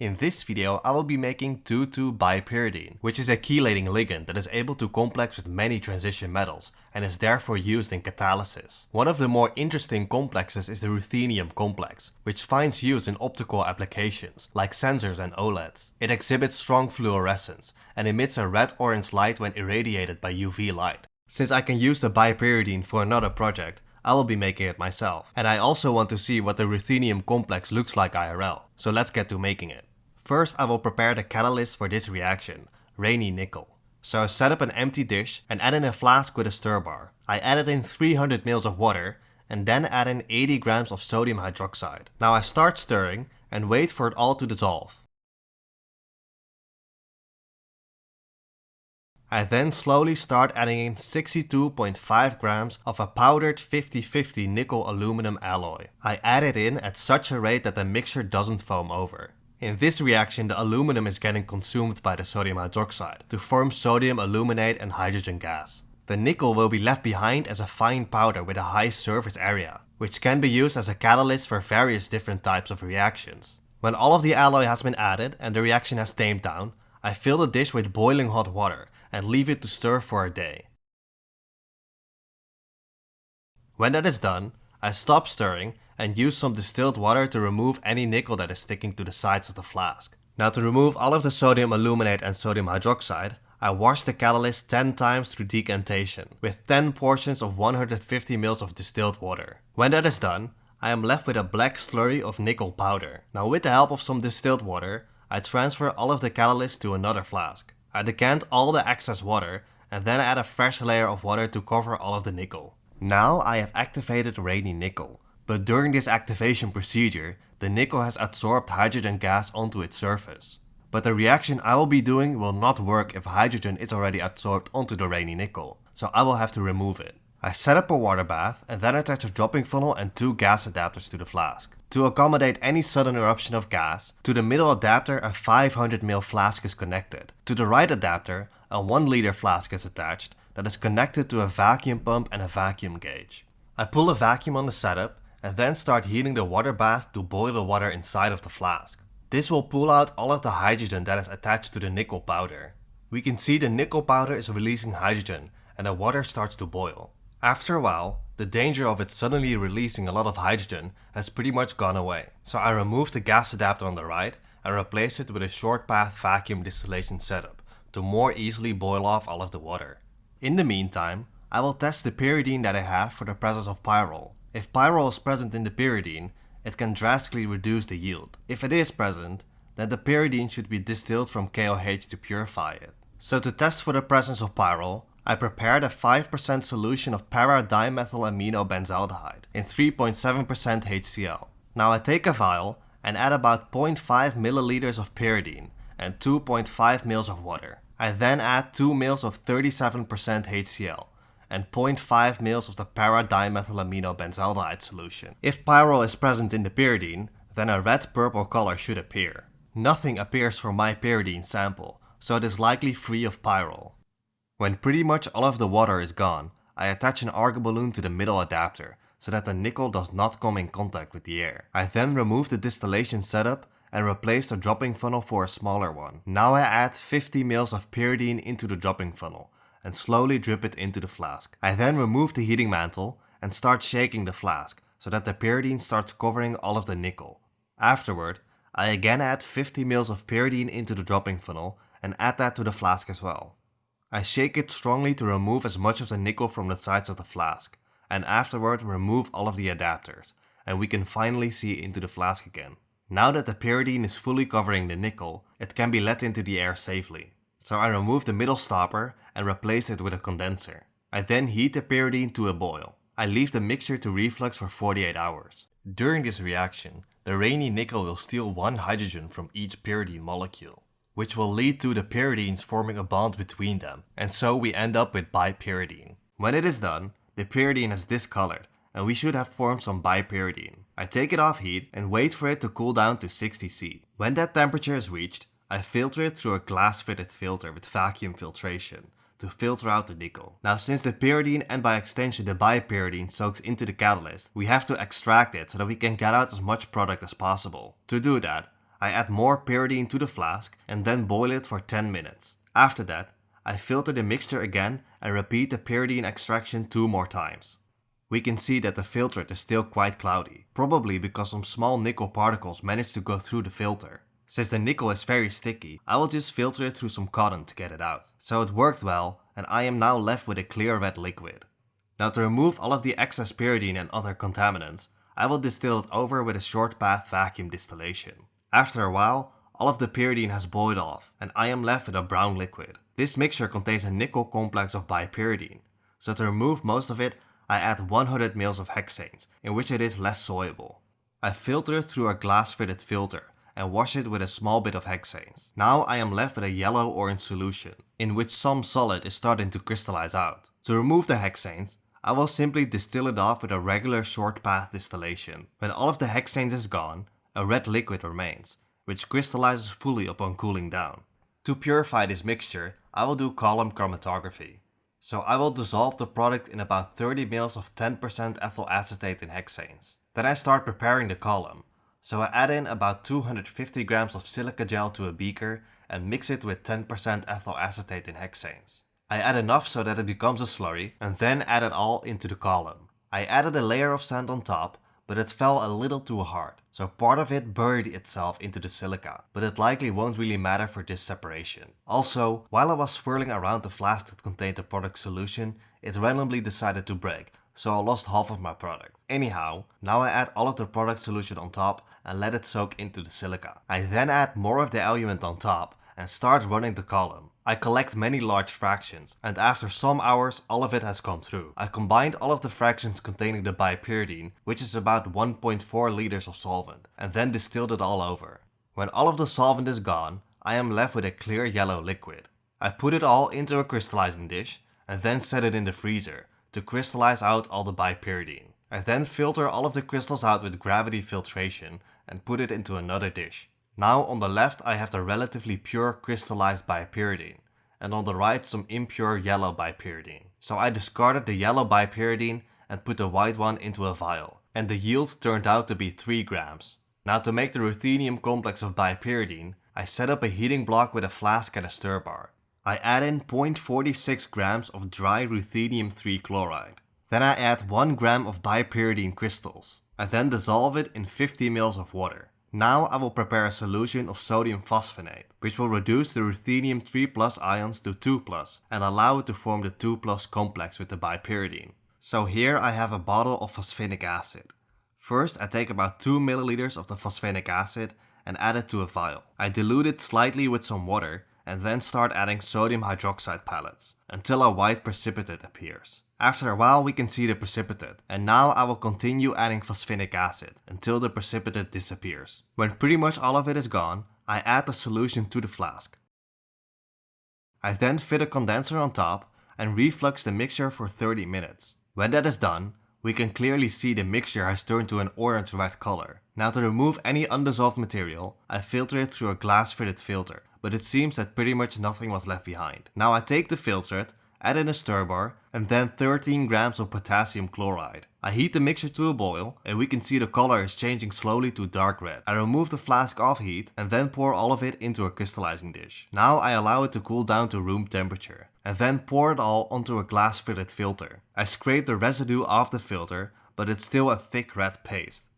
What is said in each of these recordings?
In this video I will be making 2,2-bipyridine, which is a chelating ligand that is able to complex with many transition metals and is therefore used in catalysis. One of the more interesting complexes is the ruthenium complex, which finds use in optical applications like sensors and OLEDs. It exhibits strong fluorescence and emits a red-orange light when irradiated by UV light. Since I can use the bipyridine for another project, I will be making it myself. And I also want to see what the ruthenium complex looks like IRL, so let's get to making it. First I will prepare the catalyst for this reaction, Raney nickel. So I set up an empty dish and add in a flask with a stir bar. I added in 300 ml of water and then add in 80 grams of sodium hydroxide. Now I start stirring and wait for it all to dissolve. I then slowly start adding in 62.5 grams of a powdered 50-50 nickel aluminum alloy. I add it in at such a rate that the mixture doesn't foam over. In this reaction the aluminum is getting consumed by the sodium hydroxide to form sodium aluminate and hydrogen gas. The nickel will be left behind as a fine powder with a high surface area, which can be used as a catalyst for various different types of reactions. When all of the alloy has been added and the reaction has tamed down, I fill the dish with boiling hot water and leave it to stir for a day. When that is done, I stop stirring and use some distilled water to remove any nickel that is sticking to the sides of the flask. Now to remove all of the sodium aluminate and sodium hydroxide, I wash the catalyst 10 times through decantation, with 10 portions of 150 ml of distilled water. When that is done, I am left with a black slurry of nickel powder. Now with the help of some distilled water, I transfer all of the catalyst to another flask. I decant all the excess water and then add a fresh layer of water to cover all of the nickel. Now I have activated Raney nickel, but during this activation procedure, the nickel has absorbed hydrogen gas onto its surface. But the reaction I will be doing will not work if hydrogen is already absorbed onto the Raney nickel, so I will have to remove it. I set up a water bath and then attach a dropping funnel and two gas adapters to the flask. To accommodate any sudden eruption of gas, to the middle adapter a 500ml flask is connected. To the right adapter, a 1 liter flask is attached that is connected to a vacuum pump and a vacuum gauge. I pull a vacuum on the setup and then start heating the water bath to boil the water inside of the flask. This will pull out all of the hydrogen that is attached to the nickel powder. We can see the nickel powder is releasing hydrogen and the water starts to boil. After a while, the danger of it suddenly releasing a lot of hydrogen has pretty much gone away. So I remove the gas adapter on the right and replace it with a short path vacuum distillation setup to more easily boil off all of the water. In the meantime, I will test the pyridine that I have for the presence of pyrrole. If pyrrole is present in the pyridine, it can drastically reduce the yield. If it is present, then the pyridine should be distilled from KOH to purify it. So to test for the presence of pyrrole, I prepared a 5% solution of para-dimethylamino-benzaldehyde in 3.7% HCl. Now I take a vial and add about 0.5 milliliters of pyridine and 2.5 ml of water. I then add 2 ml of 37% HCl and 0.5 ml of the para-dimethylamino-benzaldehyde solution. If pyrrole is present in the pyridine, then a red-purple color should appear. Nothing appears from my pyridine sample, so it is likely free of pyrrole. When pretty much all of the water is gone, I attach an argon balloon to the middle adapter so that the nickel does not come in contact with the air. I then remove the distillation setup and replace the dropping funnel for a smaller one. Now I add 50 ml of pyridine into the dropping funnel and slowly drip it into the flask. I then remove the heating mantle and start shaking the flask so that the pyridine starts covering all of the nickel. Afterward, I again add 50 ml of pyridine into the dropping funnel and add that to the flask as well. I shake it strongly to remove as much of the nickel from the sides of the flask, and afterward remove all of the adapters, and we can finally see into the flask again. Now that the pyridine is fully covering the nickel, it can be let into the air safely. So I remove the middle stopper and replace it with a condenser. I then heat the pyridine to a boil. I leave the mixture to reflux for 48 hours. During this reaction, the Raney nickel will steal one hydrogen from each pyridine molecule, which will lead to the pyridines forming a bond between them, and so we end up with bipyridine. When it is done, the pyridine is discolored, and we should have formed some bipyridine. I take it off heat and wait for it to cool down to 60 C. When that temperature is reached, I filter it through a glass fitted filter with vacuum filtration to filter out the nickel. Now since the pyridine and by extension the bipyridine soaks into the catalyst, we have to extract it so that we can get out as much product as possible. To do that, I add more pyridine to the flask and then boil it for 10 minutes. After that, I filter the mixture again and repeat the pyridine extraction two more times. We can see that the filtrate is still quite cloudy, probably because some small nickel particles managed to go through the filter. Since the nickel is very sticky, I will just filter it through some cotton to get it out. So it worked well and I am now left with a clear red liquid. Now to remove all of the excess pyridine and other contaminants, I will distill it over with a short path vacuum distillation. After a while, all of the pyridine has boiled off and I am left with a brown liquid. This mixture contains a nickel complex of bipyridine, so to remove most of it I add 100 ml of hexanes, in which it is less soluble. I filter it through a glass fitted filter and wash it with a small bit of hexanes. Now I am left with a yellow-orange solution, in which some solid is starting to crystallize out. To remove the hexanes, I will simply distill it off with a regular short path distillation. When all of the hexanes is gone, a red liquid remains, which crystallizes fully upon cooling down. To purify this mixture, I will do column chromatography. So I will dissolve the product in about 30 ml of 10% ethyl acetate in hexanes. Then I start preparing the column. So I add in about 250 grams of silica gel to a beaker and mix it with 10% ethyl acetate in hexanes. I add enough so that it becomes a slurry and then add it all into the column. I added a layer of sand on top but it fell a little too hard, so part of it buried itself into the silica, but it likely won't really matter for this separation. Also, while I was swirling around the flask that contained the product solution, it randomly decided to break, so I lost half of my product. Anyhow, now I add all of the product solution on top and let it soak into the silica. I then add more of the eluent on top and start running the column. I collect many large fractions, and after some hours all of it has come through. I combined all of the fractions containing the bipyridine, which is about 1.4 liters of solvent, and then distilled it all over. When all of the solvent is gone, I am left with a clear yellow liquid. I put it all into a crystallizing dish, and then set it in the freezer, to crystallize out all the bipyridine. I then filter all of the crystals out with gravity filtration and put it into another dish. Now on the left I have the relatively pure crystallized bipyridine and on the right some impure yellow bipyridine. So I discarded the yellow bipyridine and put the white one into a vial and the yield turned out to be 3 grams. Now to make the ruthenium complex of bipyridine, I set up a heating block with a flask and a stir bar. I add in 0.46 grams of dry ruthenium 3 chloride. Then I add 1 gram of bipyridine crystals. I then dissolve it in 50 ml of water. Now I will prepare a solution of sodium phosphonate, which will reduce the ruthenium 3 plus ions to 2 plus and allow it to form the 2 plus complex with the bipyridine. So here I have a bottle of phosphinic acid. First I take about 2 milliliters of the phosphinic acid and add it to a vial. I dilute it slightly with some water and then start adding sodium hydroxide pellets until a white precipitate appears. After a while we can see the precipitate and now I will continue adding phosphinic acid until the precipitate disappears. When pretty much all of it is gone, I add the solution to the flask. I then fit a condenser on top and reflux the mixture for 30 minutes. When that is done, we can clearly see the mixture has turned to an orange-red color. Now to remove any undissolved material, I filter it through a glass fitted filter, but it seems that pretty much nothing was left behind. Now I take the filtrate add in a stir bar, and then 13 grams of potassium chloride. I heat the mixture to a boil, and we can see the color is changing slowly to dark red. I remove the flask off heat, and then pour all of it into a crystallizing dish. Now I allow it to cool down to room temperature, and then pour it all onto a glass fitted filter. I scrape the residue off the filter, but it's still a thick red paste.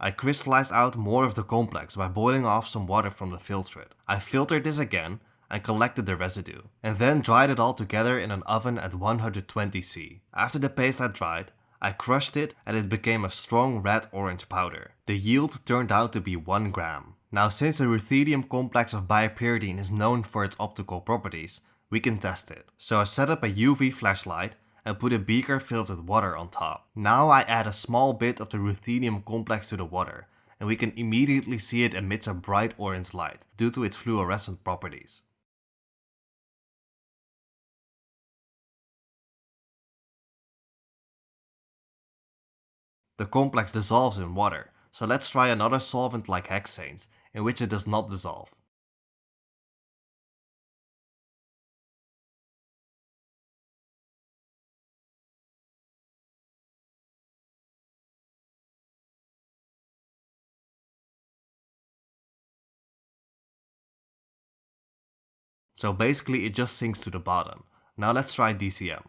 I crystallized out more of the complex by boiling off some water from the filtrate. I filtered this again and collected the residue, and then dried it all together in an oven at 120C. After the paste had dried, I crushed it and it became a strong red-orange powder. The yield turned out to be 1 gram. Now since the ruthenium complex of bipyridine is known for its optical properties, we can test it. So I set up a UV flashlight and put a beaker filled with water on top. Now I add a small bit of the ruthenium complex to the water and we can immediately see it emits a bright orange light due to its fluorescent properties. The complex dissolves in water, so let's try another solvent like hexanes, in which it does not dissolve. So basically it just sinks to the bottom. Now let's try DCM.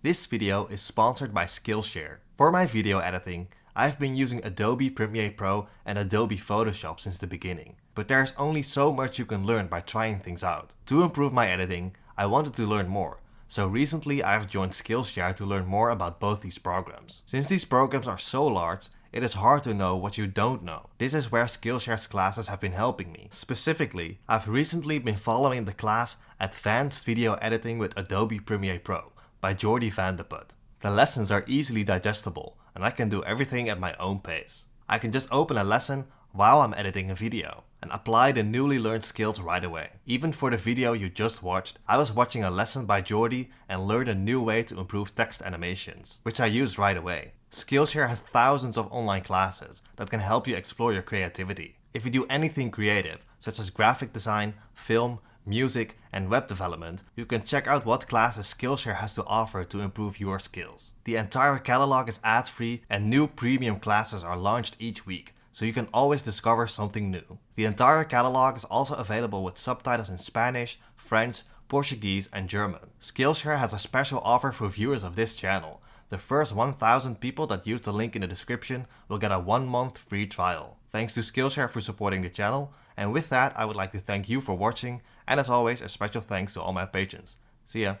This video is sponsored by Skillshare. For my video editing, I've been using Adobe Premiere Pro and Adobe Photoshop since the beginning. But there's only so much you can learn by trying things out. To improve my editing, I wanted to learn more. So recently I've joined Skillshare to learn more about both these programs. Since these programs are so large, it is hard to know what you don't know. This is where Skillshare's classes have been helping me. Specifically, I've recently been following the class Advanced Video Editing with Adobe Premiere Pro by Jordi van de Put. The lessons are easily digestible and I can do everything at my own pace. I can just open a lesson while I'm editing a video and apply the newly learned skills right away. Even for the video you just watched, I was watching a lesson by Jordi and learned a new way to improve text animations, which I used right away. Skillshare has thousands of online classes that can help you explore your creativity. If you do anything creative, such as graphic design, film, music, and web development, you can check out what classes Skillshare has to offer to improve your skills. The entire catalog is ad-free and new premium classes are launched each week, so you can always discover something new. The entire catalog is also available with subtitles in Spanish, French, Portuguese and German. Skillshare has a special offer for viewers of this channel. The first 1000 people that use the link in the description will get a 1 month free trial. Thanks to Skillshare for supporting the channel, and with that I would like to thank you for watching, and as always a special thanks to all my patrons. See ya!